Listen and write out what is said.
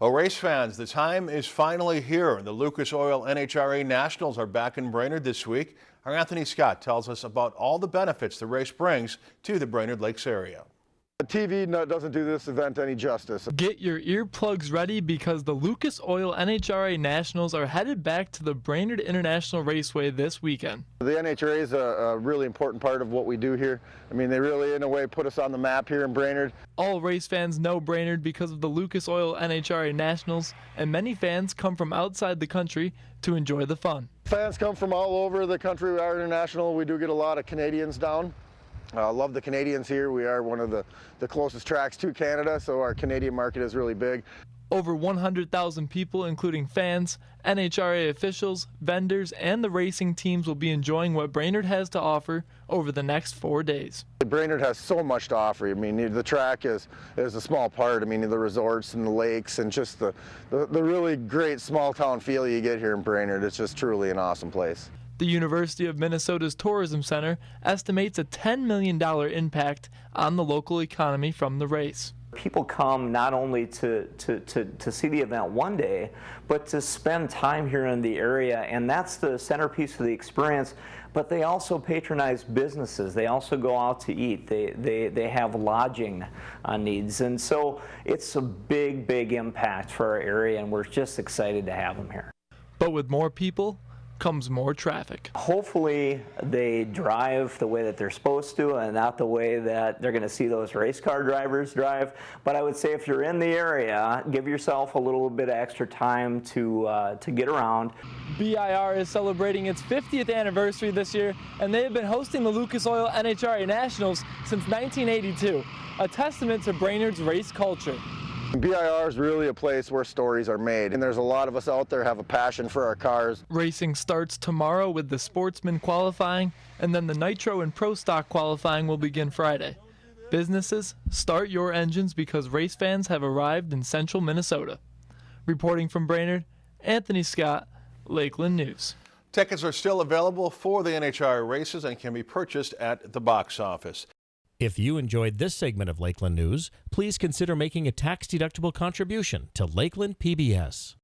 Well, race fans, the time is finally here. The Lucas Oil NHRA Nationals are back in Brainerd this week. Our Anthony Scott tells us about all the benefits the race brings to the Brainerd Lakes area. The TV doesn't do this event any justice. Get your earplugs ready because the Lucas Oil NHRA Nationals are headed back to the Brainerd International Raceway this weekend. The NHRA is a, a, really important part of what we do here. I mean, they really, in a way, put us on the map here in Brainerd. All race fans know Brainerd because of the Lucas Oil NHRA Nationals, and many fans come from outside the country to enjoy the fun. Fans come from all over the country. We are international. We do get a lot of Canadians down. I uh, love the Canadians here. We are one of the, the closest tracks to Canada, so our Canadian market is really big. Over 100,000 people, including fans, NHRA officials, vendors, and the racing teams will be enjoying what Brainerd has to offer over the next four days. Brainerd has so much to offer. I mean, the track is, is a small part. I mean, the resorts and the lakes and just the, the, the really great small town feel you get here in Brainerd. It's just truly an awesome place. The University of Minnesota's Tourism Center estimates a $10 million impact on the local economy from the race. People come not only to, to, to, to, see the event one day, but to spend time here in the area, and that's the centerpiece of the experience. But they also patronize businesses. They also go out to eat. They, they, they have lodging uh, needs. And so it's a big, big impact for our area, and we're just excited to have them here. But with more people, comes more traffic. Hopefully they drive the way that they're supposed to and not the way that they're going to see those race car drivers drive. But I would say if you're in the area, give yourself a little bit of extra time to, uh, to get around. BIR is celebrating its 50th anniversary this year and they have been hosting the Lucas Oil NHRA Nationals since 1982, a testament to Brainerd's race culture. BIR is really a place where stories are made, and there's a lot of us out there have a passion for our cars. Racing starts tomorrow with the sportsman qualifying, and then the nitro and pro stock qualifying will begin Friday. Businesses, start your engines because race fans have arrived in central Minnesota. Reporting from Brainerd, Anthony Scott, Lakeland News. Tickets are still available for the NHRA races and can be purchased at the box office. If you enjoyed this segment of Lakeland News, please consider making a tax-deductible contribution to Lakeland PBS.